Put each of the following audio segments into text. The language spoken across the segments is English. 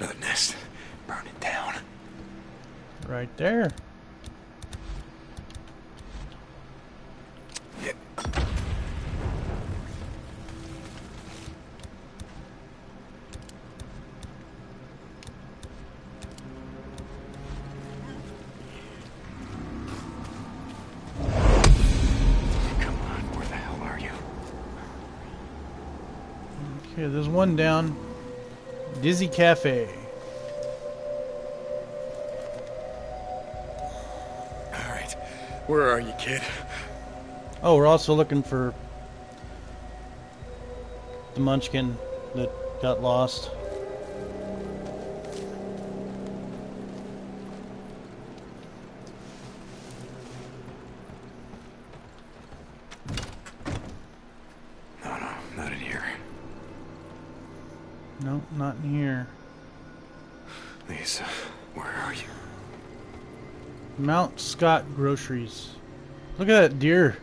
Another nest. Burn it down. Right there. One down. Dizzy Cafe. Alright. Where are you, kid? Oh, we're also looking for the Munchkin that got lost. No, no, not in here. No, not in here. Lisa, where are you? Mount Scott Groceries. Look at that deer.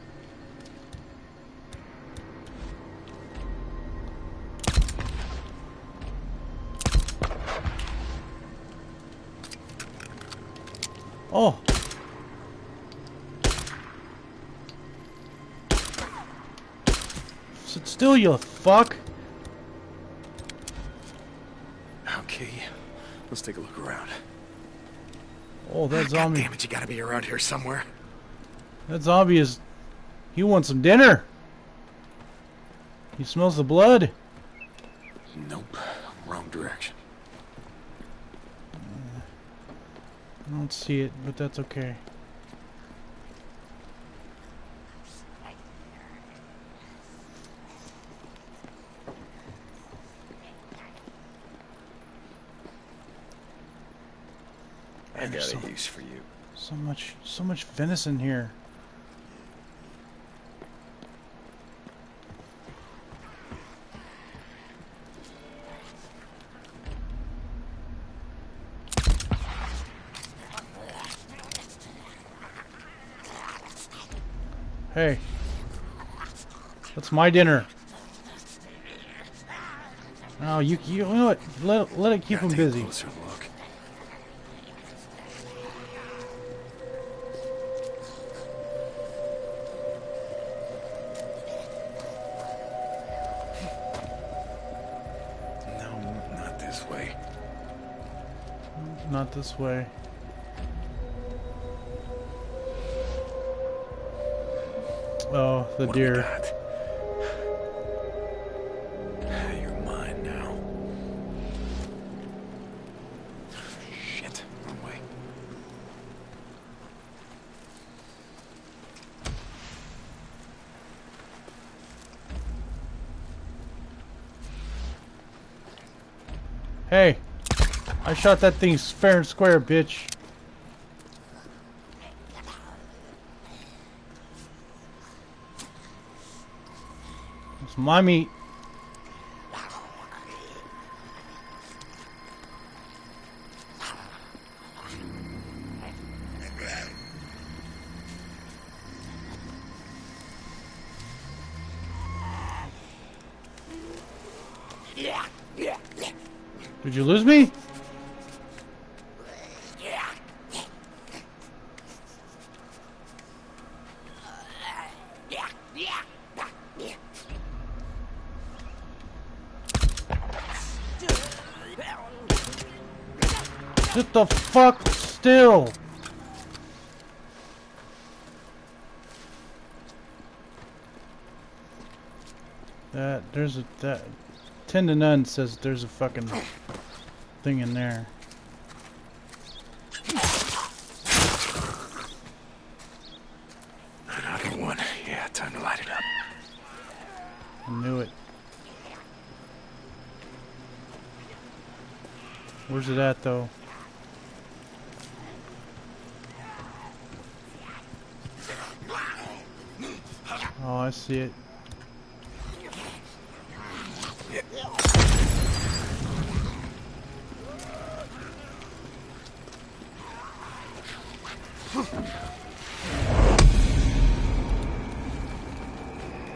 Oh. Sit still, you fuck. Okay. Let's take a look around. Oh, that ah, God zombie. damn it, you gotta be around here somewhere. That zombie is. He wants some dinner. He smells the blood. Nope. Wrong direction. I don't see it, but that's okay. I got There's a so- use for you. So much, so much venison here. Hey, that's my dinner. Oh, you, you know what? Let, let it keep Gotta him busy. Not this way. Oh, the What do we deer. Shot that thing fair and square, bitch. It's my meat. Did you lose me? Sit the fuck still. That there's a that ten to none says there's a fucking thing in there. Another one. Yeah, time to light it up. I knew it. Where's it at though? Oh, I see it.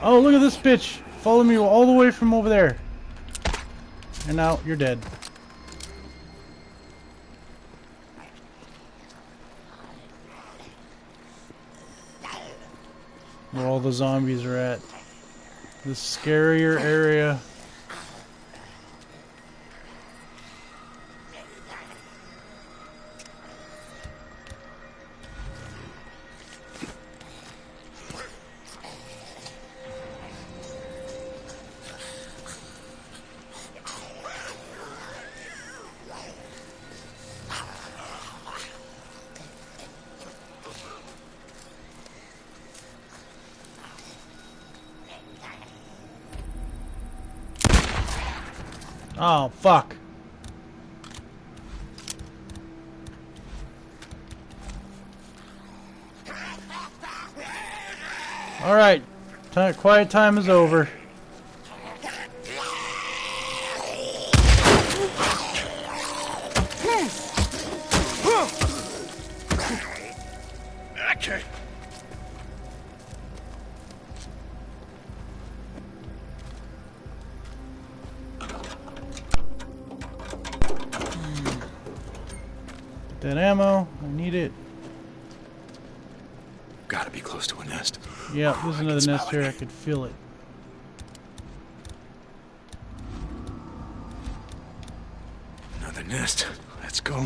Oh, look at this bitch followed me all the way from over there. And now you're dead. The zombies are at. The scarier area. Oh, fuck. Alright. Quiet time is over. Yeah, there's I another nest here. I could feel it. Another nest. Let's go.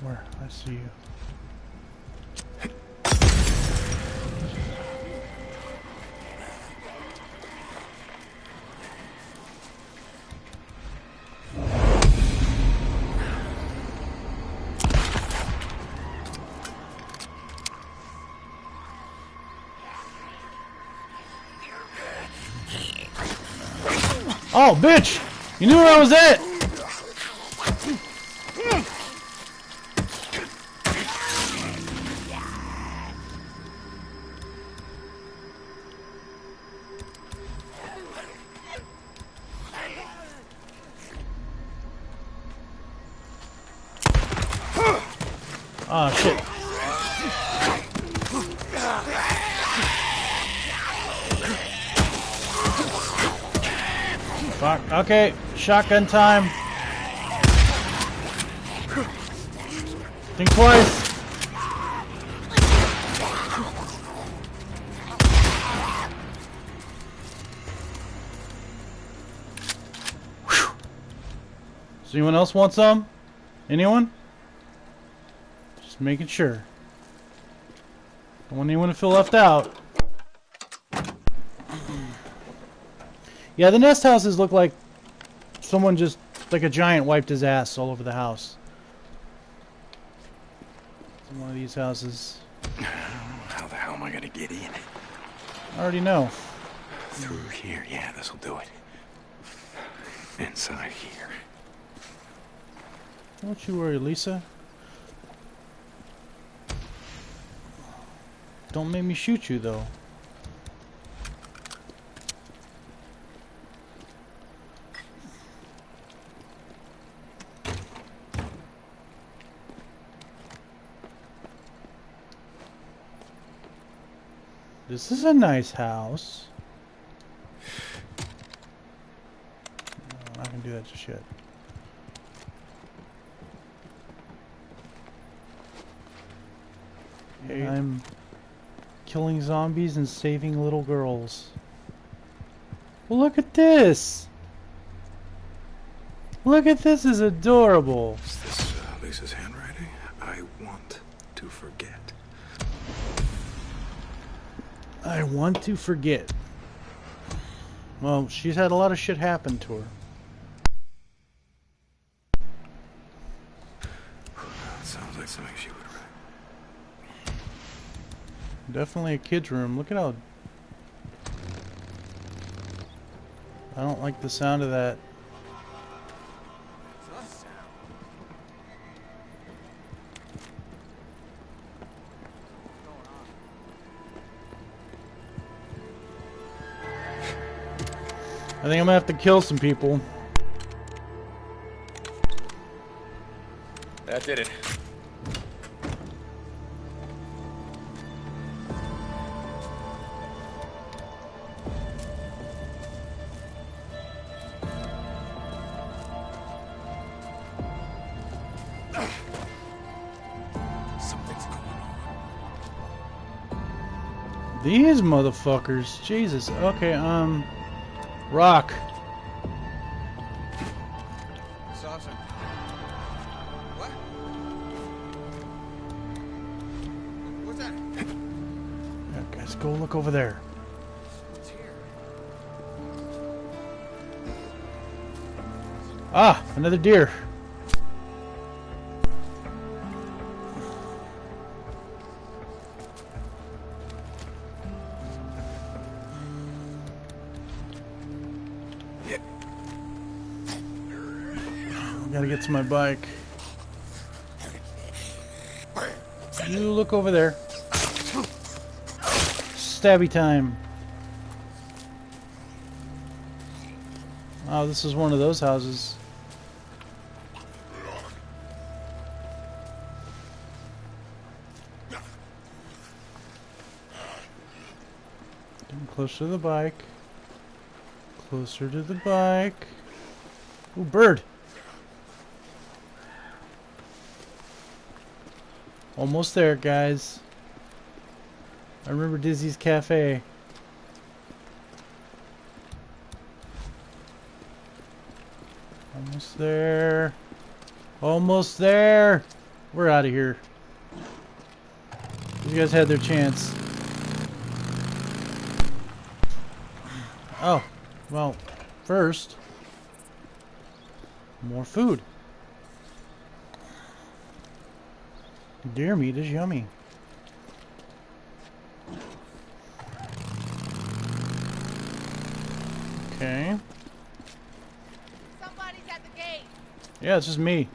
Where? I see you. Oh, bitch! You knew where I was at! Fuck. Okay, shotgun time. Think twice. Does anyone else want some? Anyone? Just making sure. Don't want anyone to feel left out. Yeah, the nest houses look like someone just, like a giant, wiped his ass all over the house. It's one of these houses. How the hell am I gonna get in? I already know. Through here. Yeah, this'll do it. Inside here. Don't you worry, Lisa. Don't make me shoot you, though. This is a nice house. No, I'm not gonna do that just yet. I'm killing zombies and saving little girls. Well, look at this! Look at this, is adorable. I want to forget. Well, she's had a lot of shit happen to her. Sounds like something she would write. Definitely a kid's room. Look at how... I don't like the sound of that. think I'm gonna have to kill some people. That did it. These motherfuckers. Jesus. Okay, um... Rock. Saucer. What? What's that? Yeah, guys, go look over there. What's here? Ah, another deer. My bike. You look over there. Stabby time. Oh, this is one of those houses. Getting closer to the bike. Closer to the bike. Ooh, bird. Almost there, guys. I remember Dizzy's Cafe. Almost there. Almost there. We're out of here. You guys had their chance. Oh, well, first, more food. Deer meat is yummy. Okay. Somebody's at the gate. Yeah, it's just me.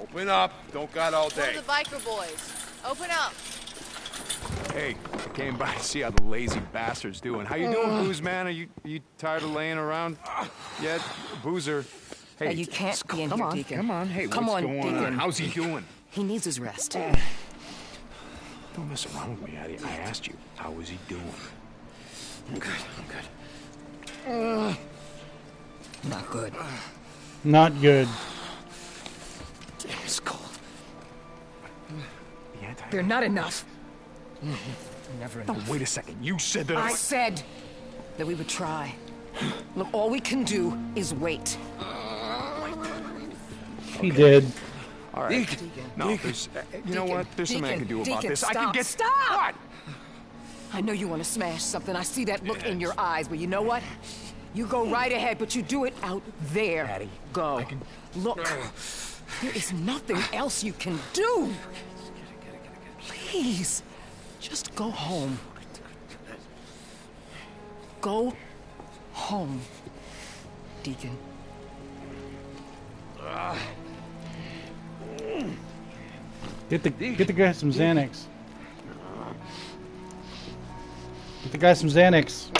Open up. Don't got all One day. of the biker boys. Open up. Hey, I came by to see how the lazy bastard's doing. How you doing, oh. Booze Man? Are you you tired of laying around yet, Boozer? Hey, Hey, you can't be in come here, on, Deacon. come on. Hey, Come what's on, going on? Deacon. How's he doing? He needs his rest. Eh. Don't mess around with me, Addie. I asked you, how is he doing? I'm good. I'm good. Not good. Not good. Damn, It's cold. The anti- They're not enough. Mm-hmm. Never No, enough. wait a second. You said that. I said that we would try. Look, all we can do is wait. He did. All right. No, there's. uh, you know what? There's something I can do about Deacon, this. I can get. stop! What? I know you want to smash something. I see that look in your eyes, but you know what? You go right ahead, but you do it out there. Addie, Go. I can- Look, there is nothing else you can do. Please, just go home. Go home, Deacon. Get the get the guy some Xanax. Get the guy some Xanax.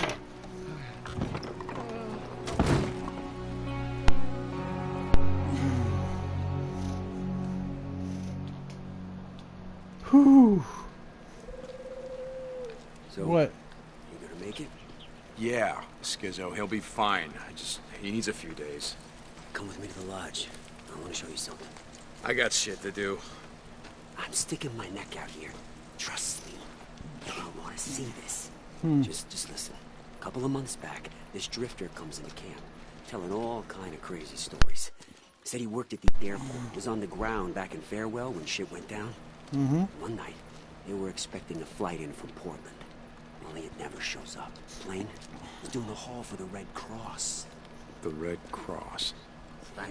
Whew. So, What? you gonna make it? Yeah, Skizzo. He'll be fine. I just. He needs a few days. Come with me to the lodge. I want to show you something. I got shit to do. I'm sticking my neck out here. Trust me. I don't want to see this. Hmm. Just, just listen. A couple of months back, this drifter comes into camp, telling all kind of crazy stories. Said he worked at the airport, was on the ground back in Farewell when shit went down. Mm-hmm. One night, they were expecting a flight in from Portland. Only it never shows up. Plane was doing the haul for the Red Cross. The Red Cross. Yeah.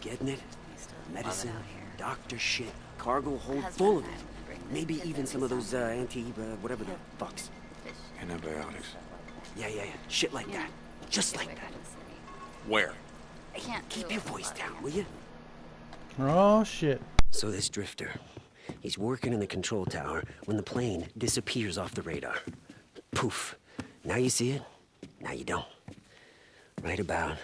Getting it? Medicine, doctor shit, cargo hold full of it. Maybe even some of those uh, anti, uh, whatever the fucks. Antibiotics. Yeah, yeah, yeah. Shit like that. Just like that. Where? I can't Keep your voice down, will you? Oh shit. So this drifter, he's working in the control tower when the plane disappears off the radar. Poof. Now you see it, now you don't. Right about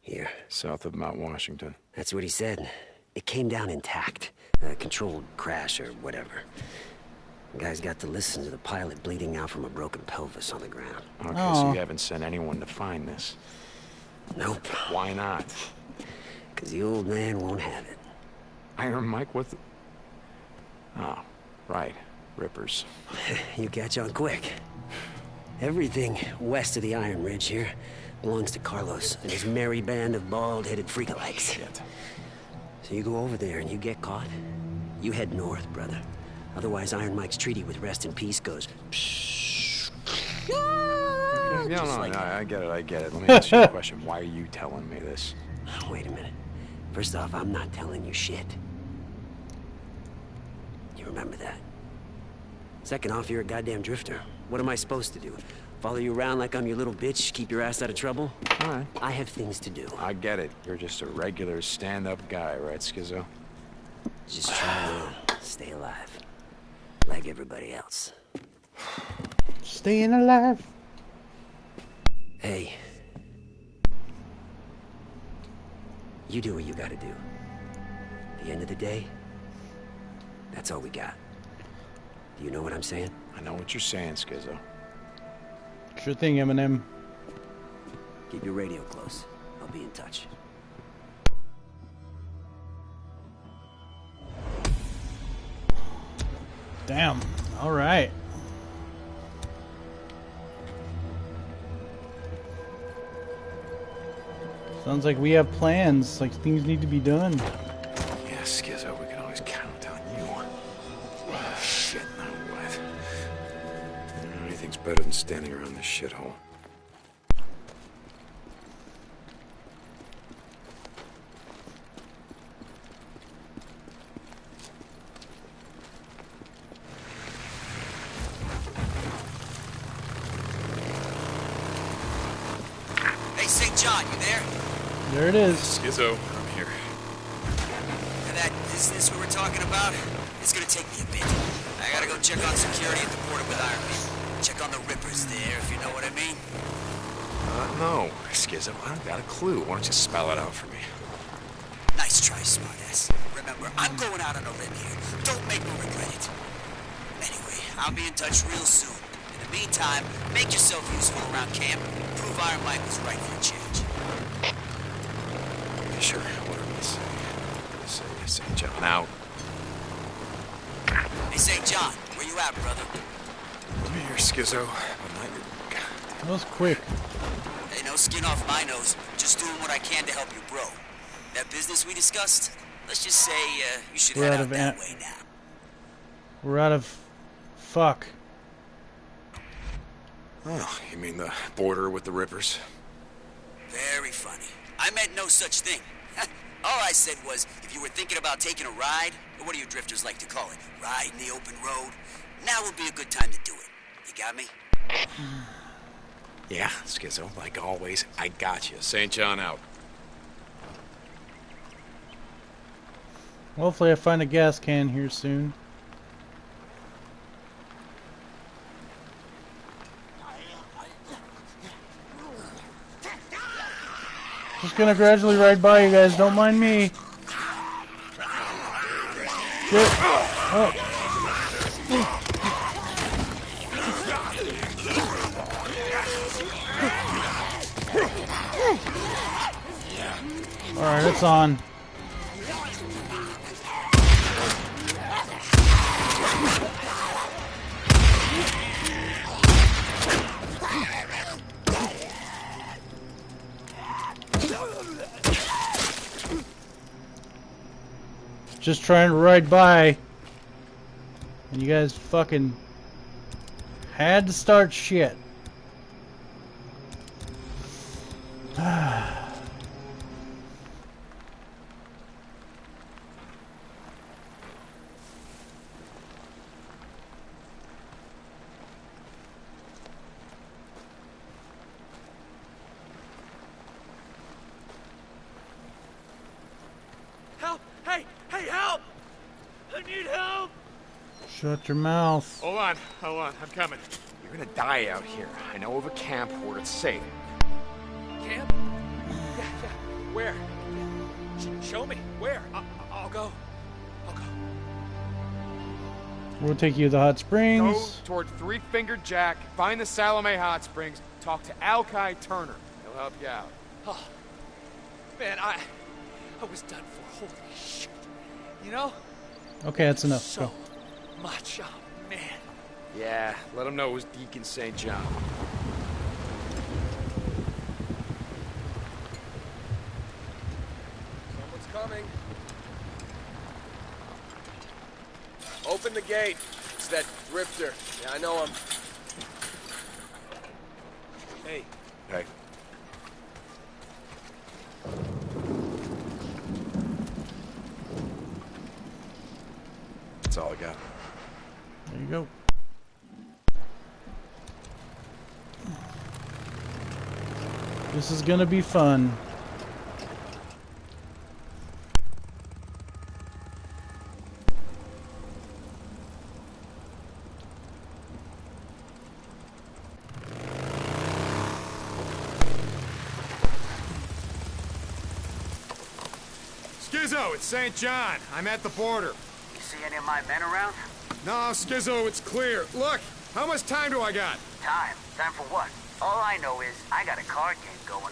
here. South of Mount Washington. That's what he said. It came down intact. A controlled crash or whatever. The guy's got to listen to the pilot bleeding out from a broken pelvis on the ground. Okay, Aw. so you haven't sent anyone to find this. Nope. Why not? Because the old man won't have it. Iron Mike, what the... Oh, right. Rippers. You catch on quick. Everything west of the Iron Ridge here belongs to Carlos and his merry band of bald-headed freakalikes. Shit. So you go over there and you get caught, you head north, brother. Otherwise, Iron Mike's treaty with Rest in Peace goes... No, no, no, like that. I get it, I get it. Let me ask you a question. Why are you telling me this? Ah, wait a minute. First off, I'm not telling you shit. You remember that. Second off, you're a goddamn drifter. What am I supposed to do? Follow you around like I'm your little bitch, keep your ass out of trouble? All right. I have things to do. I get it. You're just a regular stand-up guy, right, Skizzo? Just try to stay alive. Like everybody else. Staying alive. Hey. You do what you gotta do. At the end of the day, that's all we got. Do you know what I'm saying? I know what you're saying, Skizzo. Sure thing, Eminem. Keep your radio close. I'll be in touch. Damn. All right. Sounds like we have plans. Like things need to be done. Yeah, Skizzo, we better than standing around this shithole. Hey, St. John, you there? There it is. Skizzo, I'm here. And that business we were talking about? It's gonna take me a bit. I gotta go check on security at the no, Skizzo, I don't got a clue. Why don't you spell it out for me? Nice try, smartass. Remember, I'm going out on a limb here. Don't make me regret it. Anyway, I'll be in touch real soon. In the meantime, make yourself useful around camp. Prove Iron Mike was right for a change. Yeah, sure, whatever you say. Say, St. John out. Hey, St. John, where you at, brother? I'm here, Skizzo. I'm not your... God. That was quick. Hey, no skin off my nose. Just doing what I can to help you, bro. That business we discussed, let's just say uh, you should We're head out out of that way now. We're out of. Fuck. Oh, you mean the border with the Rippers? Very funny. I meant no such thing. All I said was, if you were thinking about taking a ride, or what do you drifters like to call it, ride in the open road, now would be a good time to do it. You got me? Yeah, Skizzo, like always, I got you. St. John out. Hopefully, I find a gas can here soon. Just gonna gradually ride by you guys. Don't mind me. Shit. Oh. It's on. Just trying to ride by. And you guys fucking had to start shit. Shut your mouth. Hold on, hold on, I'm coming. You're gonna die out here. I know of a camp where it's safe. Camp? Yeah, yeah. Where? Sh- show me. Where? I- I'll go. I'll go. We'll take you to the hot springs. Go springs. toward Three Fingered Jack, find the Salome Hot Springs, talk to Alki Turner. He'll help you out. Oh, man, I, I was done for. Holy shit! You know, Okay, that's enough. so Go. Much. Oh man, Yeah, let him know it was Deacon St. John. Someone's coming. Open the gate. It's that drifter. Yeah, I know him. Hey, Hey. That's all I got. There you go. This is gonna be fun. Skizzo, it's St. John. I'm at the border. You see any of my men around? No, Skizzo, it's clear. Look, how much time do I got? Time. Time for what? All I know is I got a card game going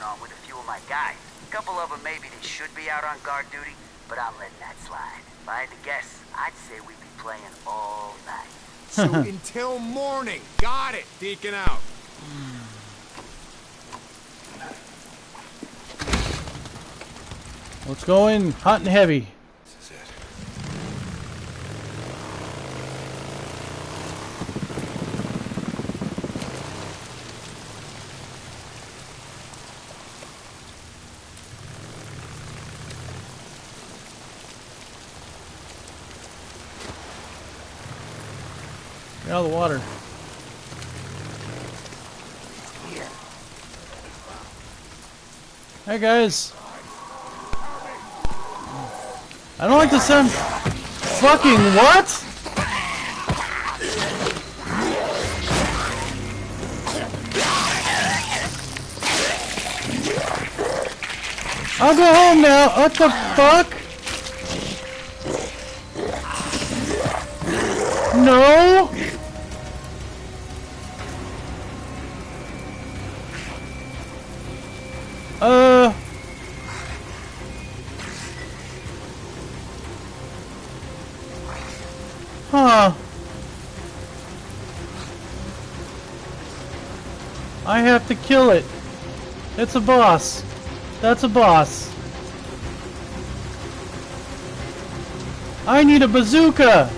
on with a few of my guys. A couple of them maybe they should be out on guard duty, but I'm letting that slide. If I had to guess, I'd say we'd be playing all night. So until morning. Got it. Deacon out. Let's go in hot and heavy. This is it. Get out of the water. Hey guys. I don't like the sound. Fucking what? I'll go home now. What the fuck? No. Have to kill it. It's a boss. That's a boss. I need a bazooka!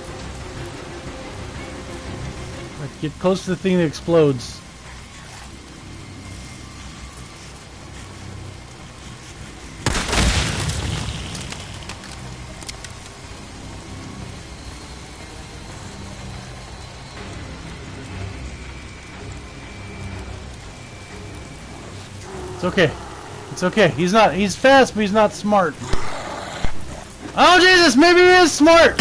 Get close to the thing that explodes. It's okay. He's not. He's fast, but he's not smart. Oh Jesus! Maybe he is smart.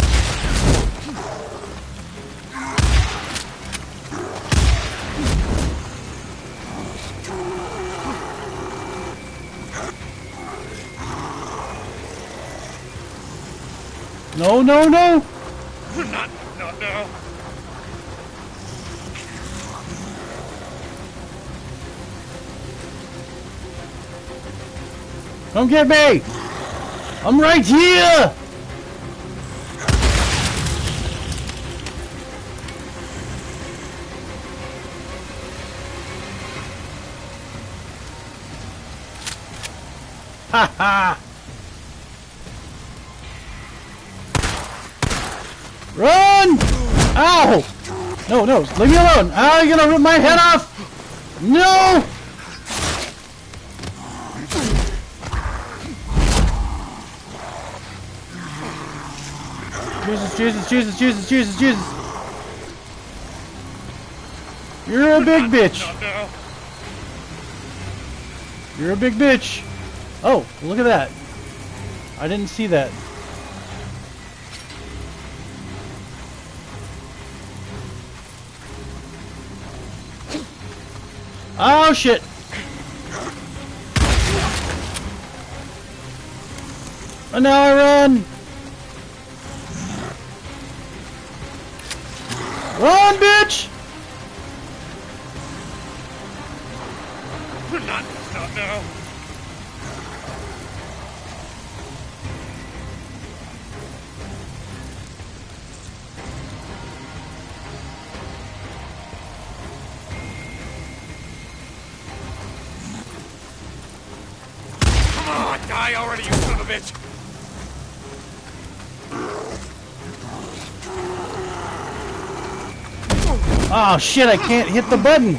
No! No! No! Not, not now. Come get me! I'm right here! Ha ha! Run! Ow! No, no, leave me alone! Ow, you're gonna rip my head off! No! Jesus, Jesus, Jesus, Jesus, Jesus, Jesus. You're a big bitch. You're a big bitch. Oh, look at that. I didn't see that. Oh shit. And now I run. Run, bitch! Not stop now. Come on, die already, you son of a bitch! Oh shit, I can't hit the button.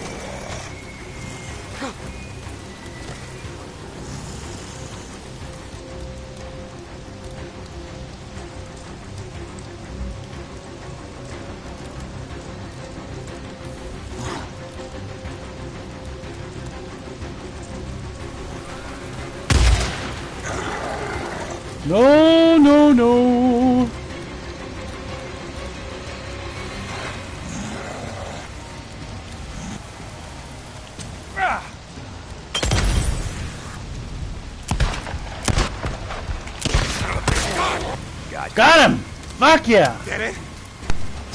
Yeah! Get it?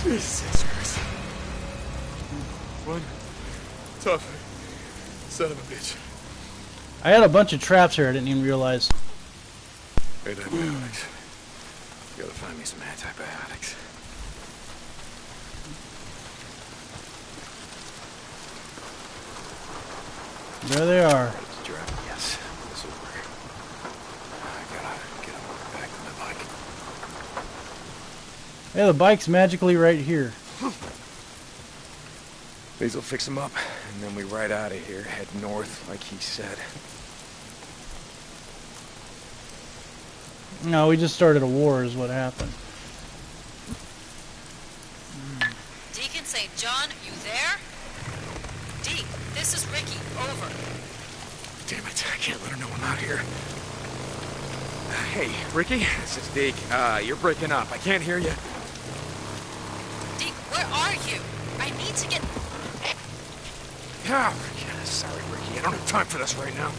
Jesus Christ. One tough son of a bitch. I had a bunch of traps here I didn't even realize. Antibiotics. Gotta find me some antibiotics. There they are. Let's drop. Yes, this'll work. I gotta get him back to my bike. Hey, the bike's magically right here. These will fix him up, and then we ride out of here, head north, like he said. No, we just started a war is what happened. Deacon St. John, you there? Deke, this is Ricky. Over. Damn it, I can't let her know I'm out here. Hey, Ricky, this is Deke. Uh, you're breaking up. I can't hear you. Deke, where are you? I need to get... Yeah, yeah, sorry, Ricky. I don't have time for this right now.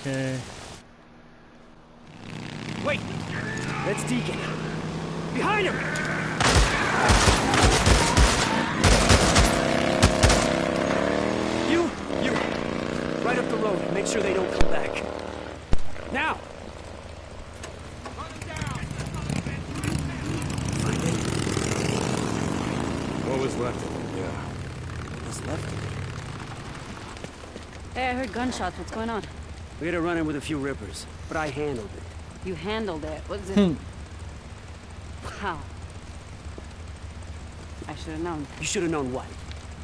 Okay. Wait! That's Deacon. Behind him! You, you, right up the road. Make sure they don't come back. Now! Find it? What was left of him? Yeah. What's left? Hey, heard gunshots. What's going on? We had a run-in with a few rippers, but I handled it. You handled it. What's it? Hmm. How? I should have known. You should have known what.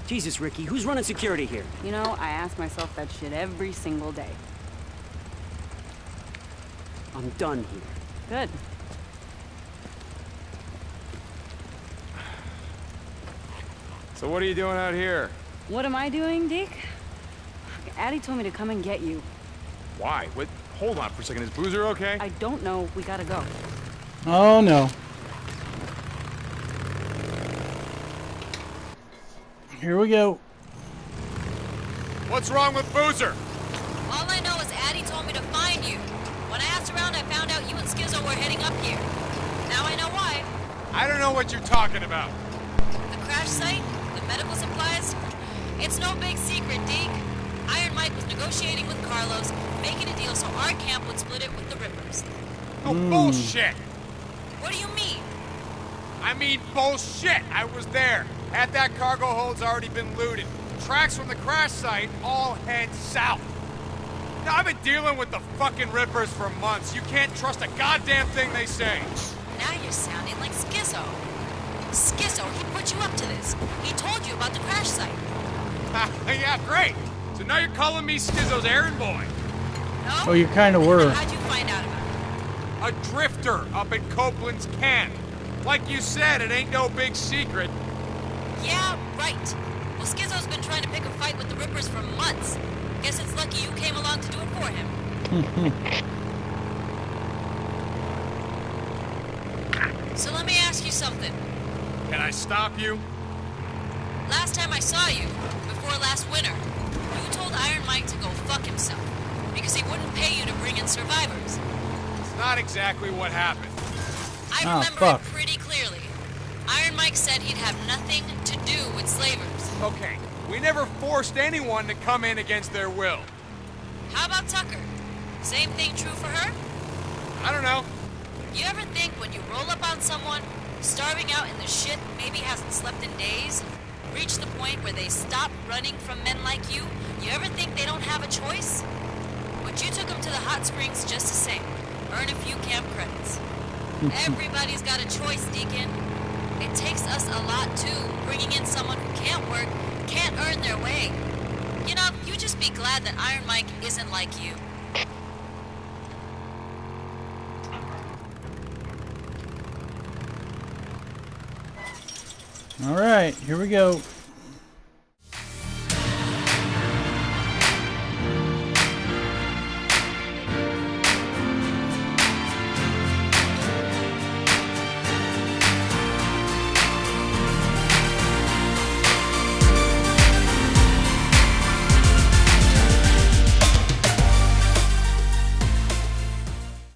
Jesus, Ricky, who's running security here? You know, I ask myself that shit every single day. I'm done here. Good. So what are you doing out here? What am I doing, Deke? Addie told me to come and get you. Why? What? Hold on for a second. Is Boozer okay? I don't know. We gotta go. Oh no. Here we go. What's wrong with Boozer? All I know is Addie told me to find you. When I asked around, I found out you and Skizzo were heading up here. Now I know why. I don't know what you're talking about. The crash site, the medical supplies. It's no big secret, Deke. Iron Mike was negotiating with Carlos, making a deal so our camp would split it with the Rippers. No bullshit. What do you mean? I mean bullshit. I was there. Had that cargo hold's already been looted. Tracks from the crash site all head south. Now, I've been dealing with the fucking Rippers for months. You can't trust a goddamn thing they say. Now you're sounding like Skizzo. Skizzo, he put you up to this. He told you about the crash site. yeah, great. So now you're calling me Skizzo's errand boy. No? Oh, you kind of were. How'd you find out about it? A drifter up at Copeland's camp. Like you said, it ain't no big secret. Yeah, right. Well, Skizzo's been trying to pick a fight with the Rippers for months. Guess it's lucky you came along to do it for him. so let me ask you something. Can I stop you? Last time I saw you, before last winter, you told Iron Mike to go fuck himself because he wouldn't pay you to bring in survivors. It's not exactly what happened. I Ah, remember fuck. it pretty clearly. Iron Mike said he'd have nothing to do with slavers. Okay, we never forced anyone to come in against their will. How about Tucker? Same thing true for her? I don't know. You ever think when you roll up on someone, starving out in the shit, maybe hasn't slept in days, reach the point where they stop running from men like you, you ever think they don't have a choice? But you took them to the hot springs just the same. Earn a few camp credits. Everybody's got a choice, Deacon. It takes us a lot too, bringing in someone who can't work, can't earn their way. You know, you just be glad that Iron Mike isn't like you. All right, here we go.